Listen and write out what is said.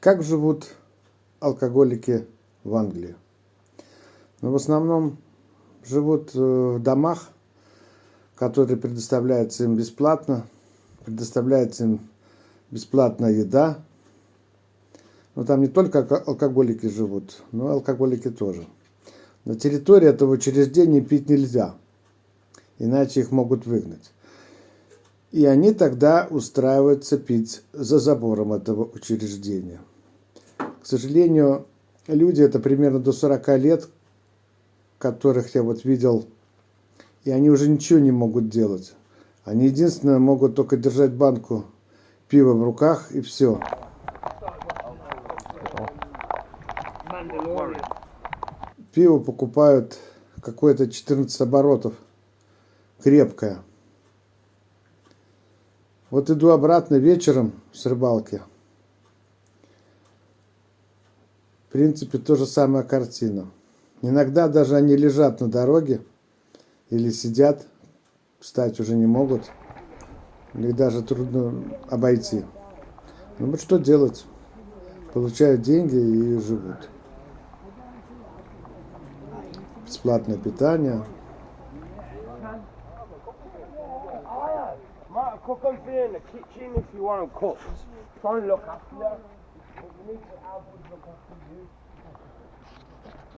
Как живут алкоголики в Англии? Ну, в основном живут э, в домах, которые предоставляются им бесплатно, предоставляется им бесплатная еда. Но там не только алкоголики живут, но и алкоголики тоже. На территории этого учреждения пить нельзя, иначе их могут выгнать. И они тогда устраиваются пить за забором этого учреждения. К сожалению, люди, это примерно до 40 лет, которых я вот видел, и они уже ничего не могут делать. Они единственное могут только держать банку пива в руках и все. Пиво покупают какое-то 14 оборотов, крепкое. Вот иду обратно вечером с рыбалки. В принципе, то же самая картина. Иногда даже они лежат на дороге или сидят, встать уже не могут. Их даже трудно обойти. Ну вот что делать? Получают деньги и живут. Бесплатное питание. cook them for you in the kitchen if you want them cooked. Try and look after them. But need to look after you.